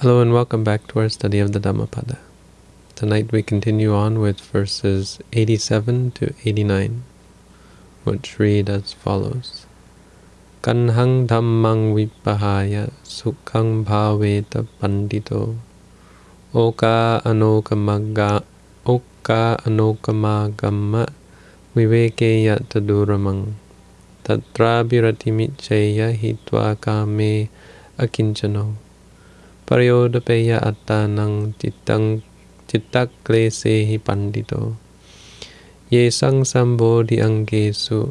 Hello and welcome back to our study of the Dhammapada. Tonight we continue on with verses 87 to 89, which read as follows. Kanhang dhammang vipahaya sukhang bhaveta pandito oka anokamaga oka anokamagama vivekeya taduramang tatra birati hitva kame akinchano Paryodapeya attanang cittang cittaklesehi pandito. Yesang sambodhi angesu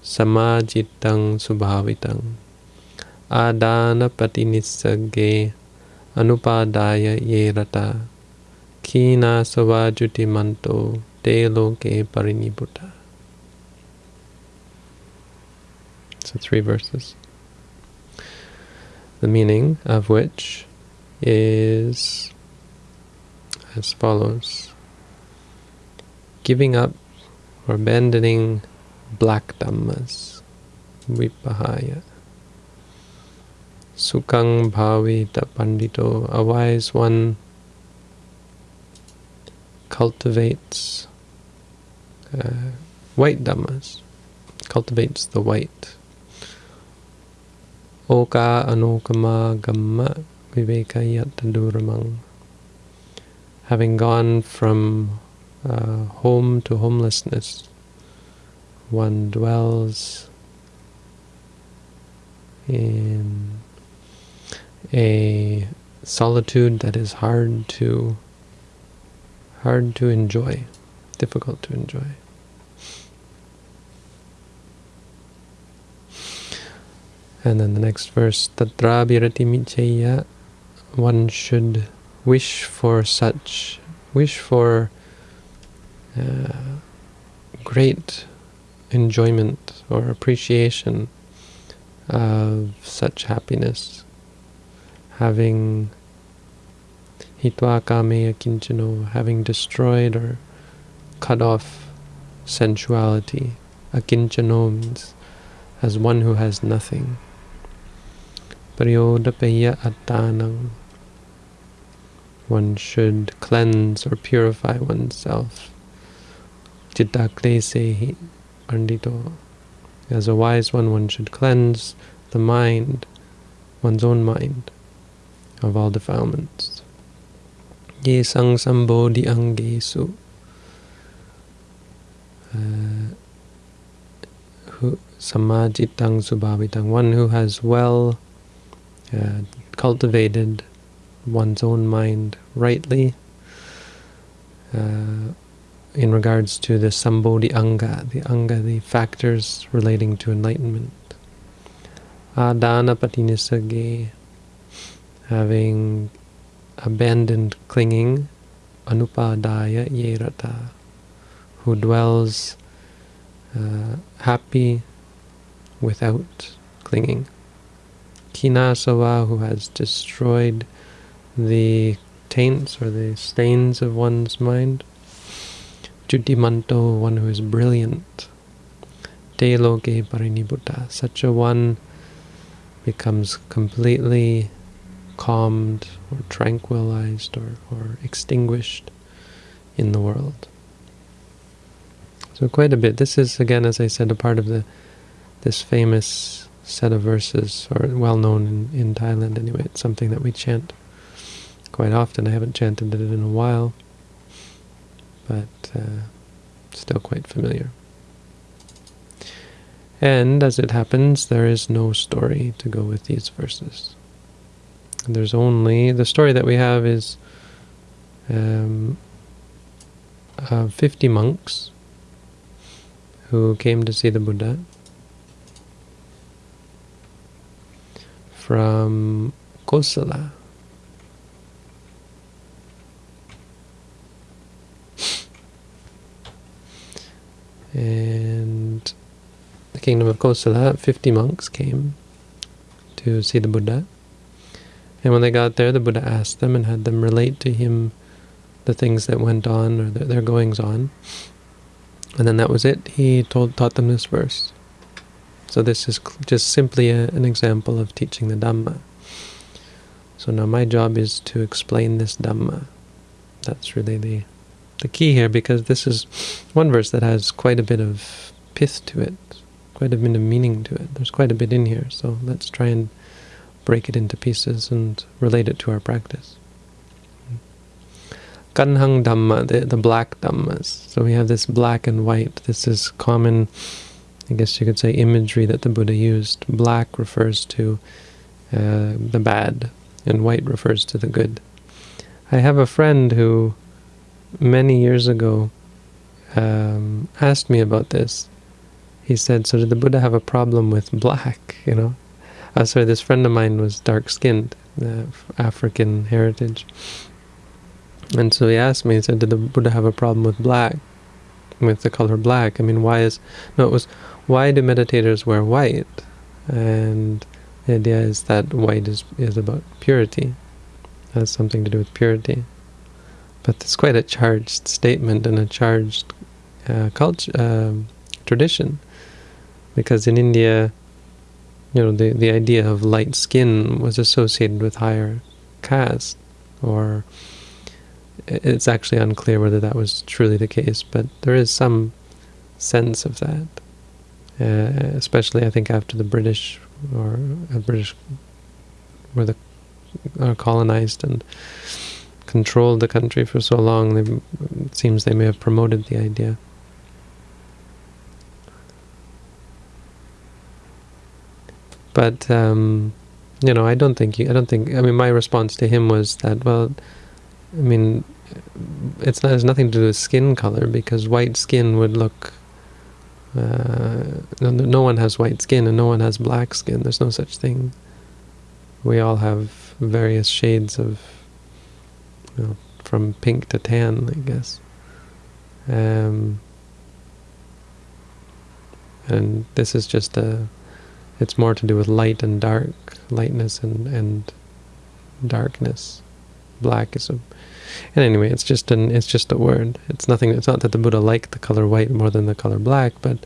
samajitang subhavitang Adana patinissage anupadaya yerata Kina savajuti manto te loke parinibuta So three verses. The meaning of which is as follows. Giving up or abandoning black dhammas, vipahaya. Sukang bhavita pandito, a wise one cultivates uh, white dhammas, cultivates the white. Oka anokama gamma Vivekayataduramang. Having gone from uh, home to homelessness, one dwells in a solitude that is hard to hard to enjoy, difficult to enjoy. And then the next verse, Tatra birati michaya one should wish for such, wish for uh, great enjoyment or appreciation of such happiness, having hitva kame akinchano, having destroyed or cut off sensuality. Akinchano means as one who has nothing. Paryodapeya attanang. One should cleanse or purify oneself. As a wise one, one should cleanse the mind, one's own mind, of all defilements. Ye sang sambodhi angesu. Uh, samajitang subhavitang. One who has well uh, cultivated one's own mind rightly uh, in regards to the Sambodhi Anga, the Anga, the factors relating to enlightenment. Adana patinisage, having abandoned clinging, anupadaya yerata, who dwells uh, happy without clinging. Khinasava, who has destroyed the taints or the stains of one's mind. Jutimanto, one who is brilliant. Te loke parinibbutta, such a one becomes completely calmed or tranquilized or, or extinguished in the world. So quite a bit. This is, again, as I said, a part of the this famous set of verses, or well known in, in Thailand anyway. It's something that we chant quite often. I haven't chanted it in a while, but uh, still quite familiar. And as it happens, there is no story to go with these verses. There's only, the story that we have is um, uh, 50 monks who came to see the Buddha from Kosala. And the kingdom of Kosala, 50 monks came to see the Buddha. And when they got there, the Buddha asked them and had them relate to him the things that went on or their, goings on. And then that was it. He told taught them this verse. So this is just simply a, an example of teaching the Dhamma. So now my job is to explain this Dhamma. That's really the the key here, because this is one verse that has quite a bit of pith to it, quite a bit of meaning to it. There's quite a bit in here, so let's try and break it into pieces and relate it to our practice. Kanhang Dhamma, the, the black Dhammas. So we have this black and white. This is common, I guess you could say, imagery that the Buddha used. Black refers to uh, the bad, and white refers to the good. I have a friend who, many years ago, um, asked me about this. He said, so did the Buddha have a problem with black, you know? Uh, sorry, this friend of mine was dark-skinned, uh, African heritage. And so he asked me, he said, did the Buddha have a problem with black, with the color black? I mean, why is, no, it was, why do meditators wear white? And the idea is that white is, is about purity, it has something to do with purity. But it's quite a charged statement and a charged uh, culture, uh, tradition. Because in India, you know, the, the idea of light skin was associated with higher caste, or it's actually unclear whether that was truly the case, but there is some sense of that. Uh, especially, I think, after the British or uh, British were the uh, colonized and controlled the country for so long, they, it seems they may have promoted the idea. But um, you know, I don't think I don't think. I mean, my response to him was that, well, I mean, it's not, it has nothing to do with skin color because white skin would look. Uh, no, no one has white skin and no one has black skin. There's no such thing. We all have various shades of, know, from pink to tan, I guess. Um, and this is just a, it's more to do with light and dark, lightness and, and darkness. Black is a and anyway, it's just an it's just a word. It's nothing. It's not that the Buddha liked the color white more than the color black, but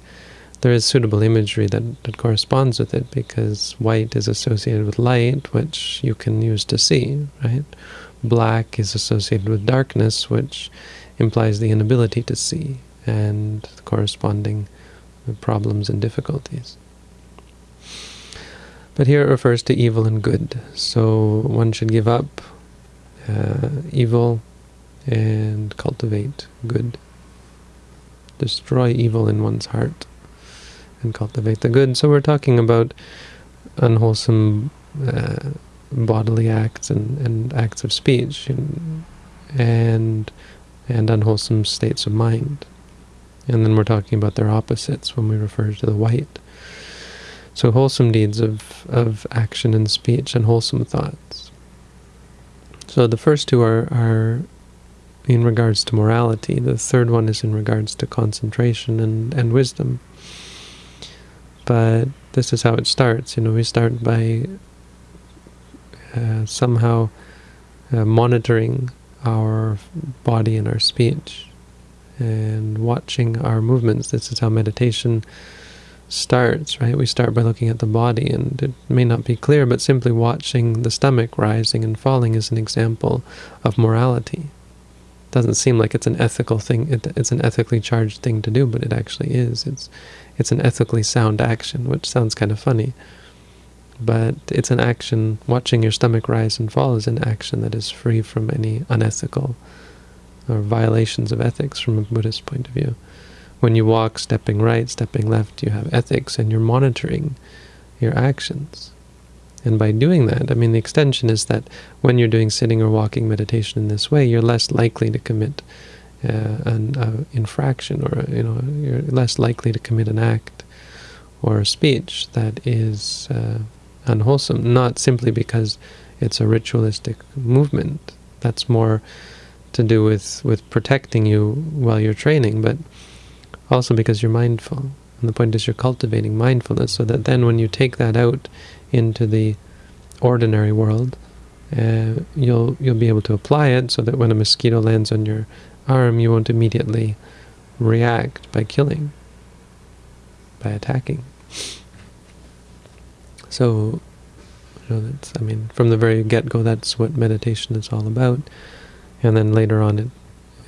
there is suitable imagery that, that corresponds with it because white is associated with light, which you can use to see, right? Black is associated with darkness, which implies the inability to see and corresponding problems and difficulties. But here it refers to evil and good. So one should give up uh, evil and cultivate good. Destroy evil in one's heart and cultivate the good. So we're talking about unwholesome uh, bodily acts and, and acts of speech and, and and unwholesome states of mind. And then we're talking about their opposites when we refer to the white. So wholesome deeds of, of action and speech and wholesome thoughts. So the first two are, are in regards to morality. The third one is in regards to concentration and, and wisdom. But this is how it starts. You know, we start by uh, somehow uh, monitoring our body and our speech and watching our movements. This is how meditation starts, right? We start by looking at the body, and it may not be clear, but simply watching the stomach rising and falling is an example of morality. It doesn't seem like it's an ethical thing, it, it's an ethically charged thing to do, but it actually is. It's, it's an ethically sound action, which sounds kind of funny. But it's an action, watching your stomach rise and fall is an action that is free from any unethical or violations of ethics from a Buddhist point of view. When you walk, stepping right, stepping left, you have ethics and you're monitoring your actions. And by doing that, I mean, the extension is that when you're doing sitting or walking meditation in this way, you're less likely to commit uh, an uh, infraction, or you know, you're less likely to commit an act or a speech that is uh, unwholesome. Not simply because it's a ritualistic movement. That's more to do with with protecting you while you're training, but also because you're mindful. And the point is you're cultivating mindfulness so that then when you take that out into the ordinary world, uh, you'll you'll be able to apply it so that when a mosquito lands on your arm, you won't immediately react by killing, by attacking. So You know, that's, I mean, from the very get-go, that's what meditation is all about. And then later on, it,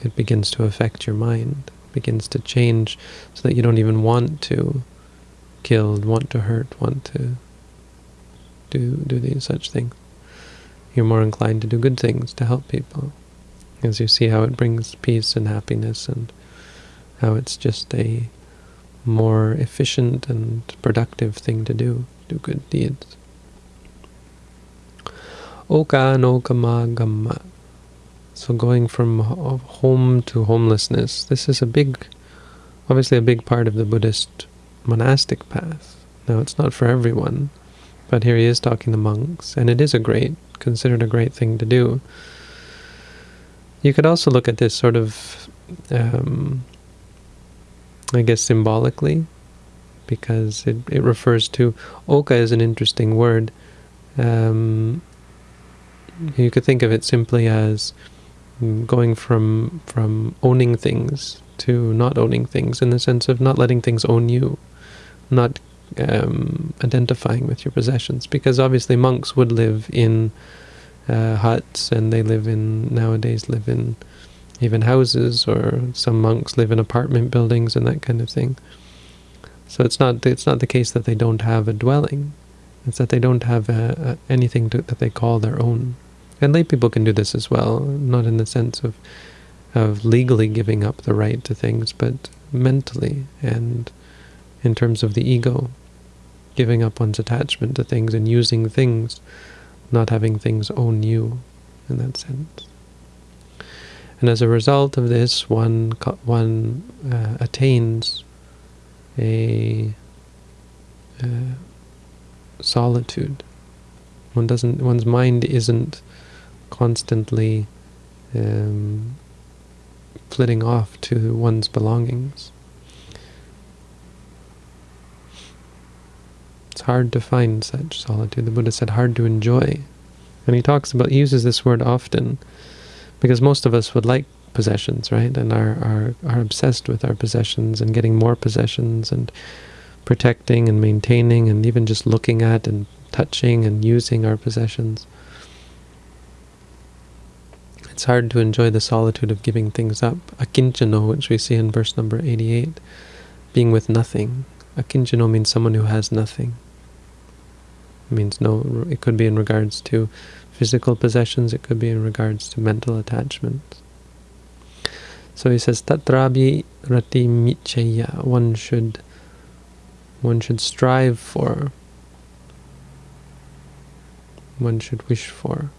it begins to affect your mind, begins to change so that you don't even want to kill, want to hurt, want to do, do these such things. You're more inclined to do good things, to help people, as you see how it brings peace and happiness and how it's just a more efficient and productive thing to do, do good deeds. Oka no kama gamma. So going from home to homelessness, this is a big, obviously a big part of the Buddhist monastic path. Now it's not for everyone, but here he is talking to monks, and it is a great, considered a great thing to do. You could also look at this sort of, um, I guess symbolically, because it, it refers to, oka is an interesting word. Um, you could think of it simply as going from from owning things to not owning things in the sense of not letting things own you, not um, identifying with your possessions. Because obviously monks would live in uh, huts and they live in, nowadays live in even houses or some monks live in apartment buildings and that kind of thing. So it's not it's not the case that they don't have a dwelling. It's that they don't have a, a, anything to, that they call their own. And lay people can do this as well, not in the sense of of legally giving up the right to things, but mentally and in terms of the ego, giving up one's attachment to things and using things, not having things own you in that sense. And as a result of this, one one uh, attains a uh, solitude. One doesn't. One's mind isn't constantly um, flitting off to one's belongings. It's hard to find such solitude. The Buddha said hard to enjoy. And he talks about, he uses this word often, because most of us would like possessions, right? And are, are, are obsessed with our possessions and getting more possessions and protecting and maintaining and even just looking at and touching and using our possessions. It's hard to enjoy the solitude of giving things up. Akinchano, which we see in verse number 88, being with nothing. Akinchano means someone who has nothing. It means no, it could be in regards to physical possessions, it could be in regards to mental attachments. So he says, Tatrabi rati micheya, one should one should strive for, one should wish for.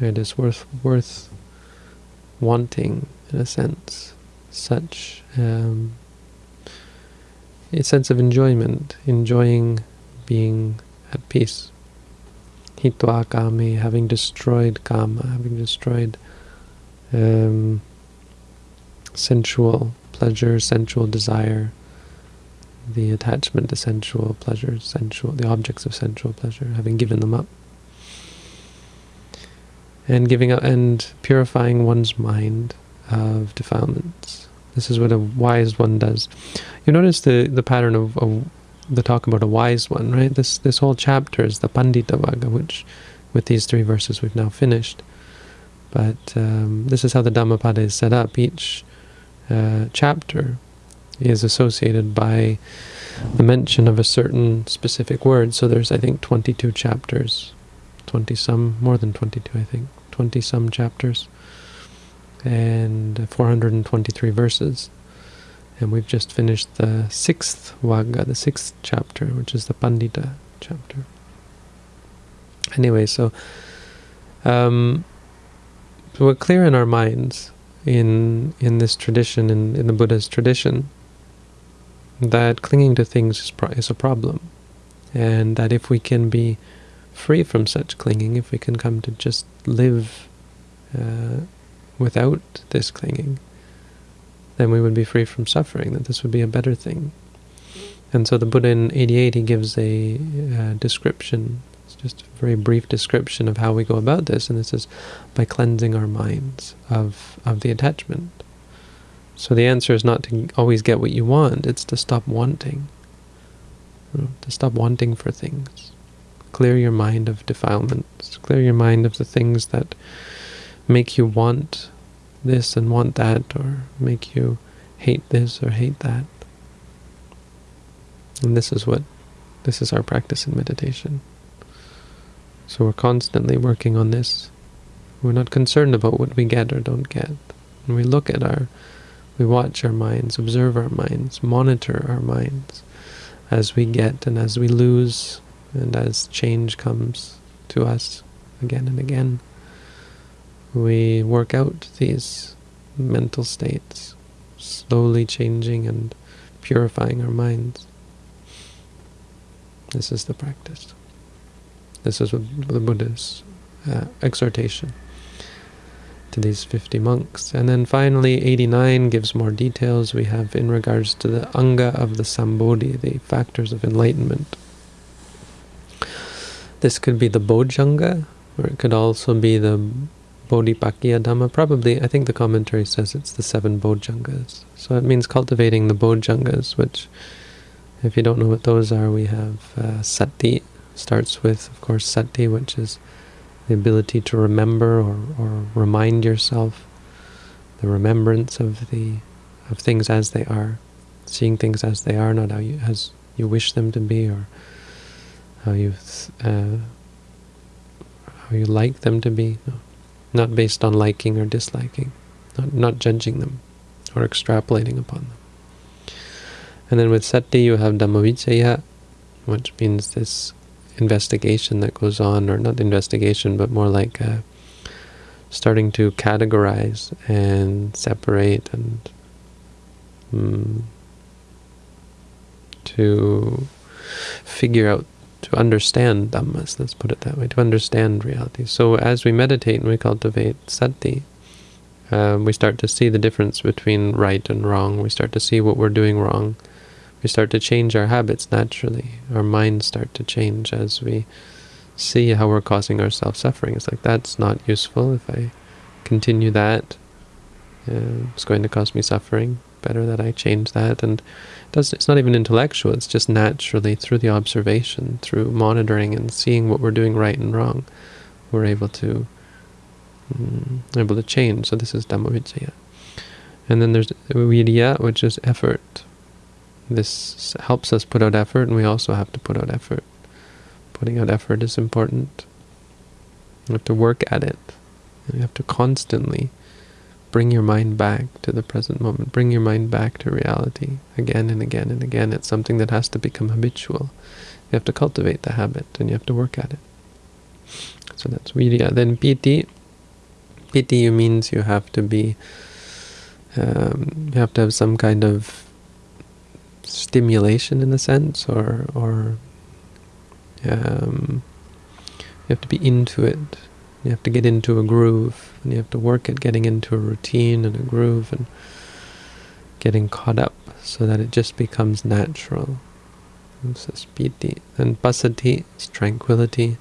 It is worth worth wanting, in a sense, such um, a sense of enjoyment, enjoying being at peace. Hitva kame, having destroyed kama, having destroyed um, sensual pleasure, sensual desire, the attachment to sensual pleasure, sensual, the objects of sensual pleasure, having given them up and giving up and purifying one's mind of defilements. This is what a wise one does. You notice the the pattern of, of the talk about a wise one, right? This this whole chapter is the Pandita Vagga, which with these three verses we've now finished. But um, this is how the Dhammapada is set up. Each uh, chapter is associated by the mention of a certain specific word. So there's, I think, 22 chapters 20 some, more than 22 I think, 20 some chapters and 423 verses. And we've just finished the sixth Vagga, the sixth chapter, which is the Pandita chapter. Anyway, so, um, so we're clear in our minds in in this tradition, in, in the Buddha's tradition, that clinging to things is, is a problem. And that if we can be free from such clinging, if we can come to just live uh, without this clinging, then we would be free from suffering, that this would be a better thing. And so the Buddha in 88, he gives a uh, description, just a very brief description of how we go about this, and this is by cleansing our minds of, of the attachment. So the answer is not to always get what you want, it's to stop wanting. You know, to stop wanting for things. Clear your mind of defilements. Clear your mind of the things that make you want this and want that, or make you hate this or hate that. And this is what, this is our practice in meditation. So we're constantly working on this. We're not concerned about what we get or don't get. And we look at our, we watch our minds, observe our minds, monitor our minds as we get and as we lose and as change comes to us again and again. We work out these mental states, slowly changing and purifying our minds. This is the practice. This is the Buddha's uh, exhortation to these 50 monks. And then finally, 89 gives more details we have in regards to the anga of the Sambodhi, the factors of enlightenment. This could be the Bojjhanga, or it could also be the Bodhipakkhya Dhamma. Probably, I think the commentary says it's the seven Bojjhangas. So it means cultivating the Bojjhangas, which, if you don't know what those are, we have uh, Sati, starts with, of course, Sati, which is the ability to remember or, or remind yourself, the remembrance of the of things as they are, seeing things as they are, not how you as you wish them to be, or how you uh, how you like them to be, no. not based on liking or disliking, not not judging them or extrapolating upon them. And then with sati you have dhammavicaya, which means this investigation that goes on, or not investigation, but more like uh, starting to categorize and separate and um, to figure out, to understand dhammas, let's put it that way, to understand reality. So as we meditate and we cultivate sati, uh, we start to see the difference between right and wrong. We start to see what we're doing wrong we start to change our habits naturally. Our minds start to change as we see how we're causing ourselves suffering. It's like, that's not useful. If I continue that, uh, it's going to cause me suffering. Better that I change that. And it's not even intellectual. It's just naturally through the observation, through monitoring and seeing what we're doing right and wrong, we're able to um, able to change. So this is Dhammavicaya. And then there's Virya, which is effort. This helps us put out effort, and we also have to put out effort. Putting out effort is important. You have to work at it. You have to constantly bring your mind back to the present moment. Bring your mind back to reality again and again and again. It's something that has to become habitual. You have to cultivate the habit, and you have to work at it. So that's virya. Then piti. Piti means you have to be, um, you have to have some kind of stimulation in a sense, or or um, you have to be into it. You have to get into a groove, and you have to work at getting into a routine and a groove, and getting caught up so that it just becomes natural. Is. And passaddhi is tranquility.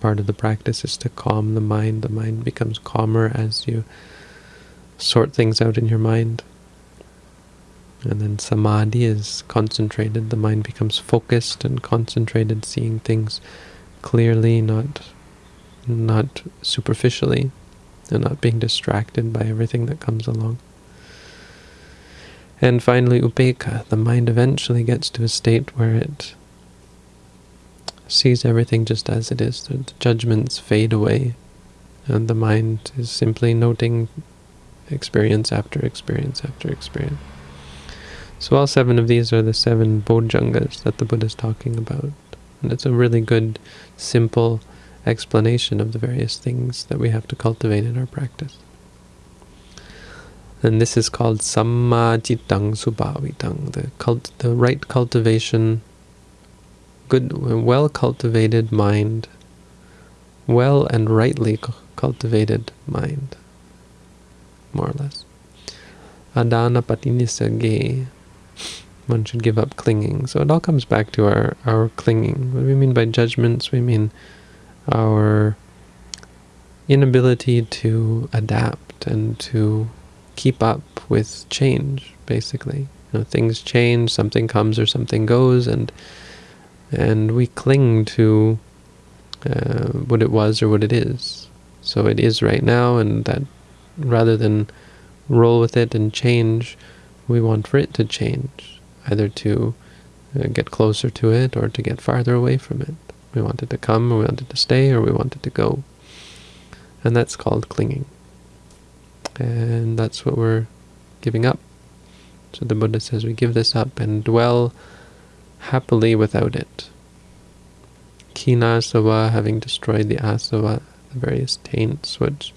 Part of the practice is to calm the mind. The mind becomes calmer as you sort things out in your mind. And then samadhi is concentrated, the mind becomes focused and concentrated, seeing things clearly, not not superficially, and not being distracted by everything that comes along. And finally, upekkha, the mind eventually gets to a state where it sees everything just as it is. The judgments fade away, and the mind is simply noting experience after experience after experience. So all seven of these are the seven bojjhangas that the Buddha is talking about. And it's a really good, simple explanation of the various things that we have to cultivate in our practice. And this is called sammajitang subhavitang, the cult, the right cultivation, good, well-cultivated mind, well and rightly cultivated mind, more or less. Adana patinissage, one should give up clinging. So it all comes back to our, our clinging. What do we mean by judgments? We mean our inability to adapt and to keep up with change, basically. You know, things change, something comes or something goes, and and we cling to uh, what it was or what it is. So it is right now, and that rather than roll with it and change, we want for it to change, either to uh, get closer to it or to get farther away from it. We want it to come, or we want it to stay, or we want it to go. And that's called clinging. And that's what we're giving up. So the Buddha says we give this up and dwell happily without it. Khinasava, having destroyed the asava, the various taints, which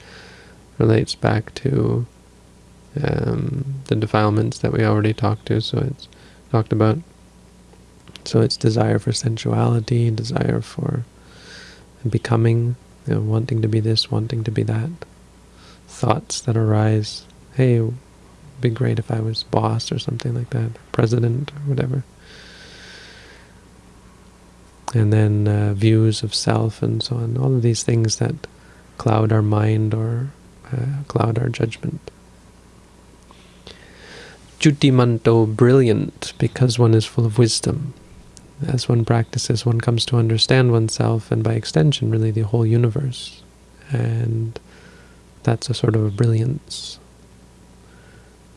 relates back to um, the defilements that we already talked to, so it's talked about. So it's desire for sensuality, desire for becoming, you know, wanting to be this, wanting to be that. Thoughts that arise, hey, it'd be great if I was boss or something like that, president or whatever. And then uh, views of self and so on, all of these things that cloud our mind or uh, cloud our judgment. Jutimanto, brilliant, because one is full of wisdom. As one practices, one comes to understand oneself, and by extension, really the whole universe. And that's a sort of a brilliance.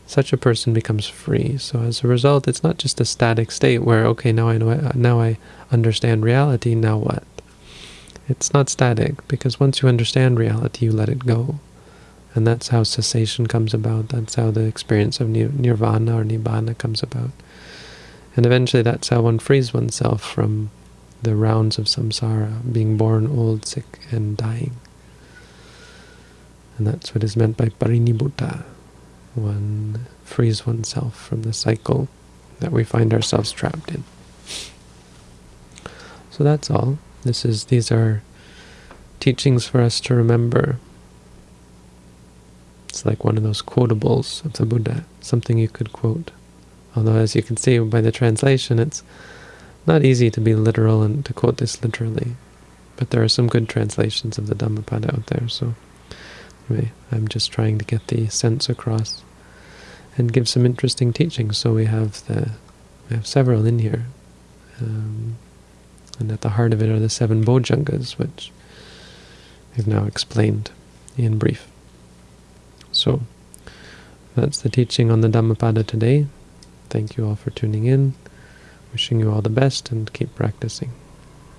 Such a person becomes free. So as a result, it's not just a static state where, okay, now I know, now I understand reality, now what? It's not static, because once you understand reality, you let it go. And that's how cessation comes about. That's how the experience of nirvana or nibbana comes about. And eventually that's how one frees oneself from the rounds of samsara, being born, old, sick, and dying. And that's what is meant by parinibbuta. One frees oneself from the cycle that we find ourselves trapped in. So that's all. This is these are teachings for us to remember like one of those quotables of the Buddha, something you could quote. Although, as you can see by the translation, it's not easy to be literal and to quote this literally. But there are some good translations of the Dhammapada out there, so anyway, I'm just trying to get the sense across and give some interesting teachings. So we have the we have several in here. Um, and at the heart of it are the seven bojjhangas, which we've now explained in brief. So that's the teaching on the Dhammapada today. Thank you all for tuning in. Wishing you all the best and keep practicing.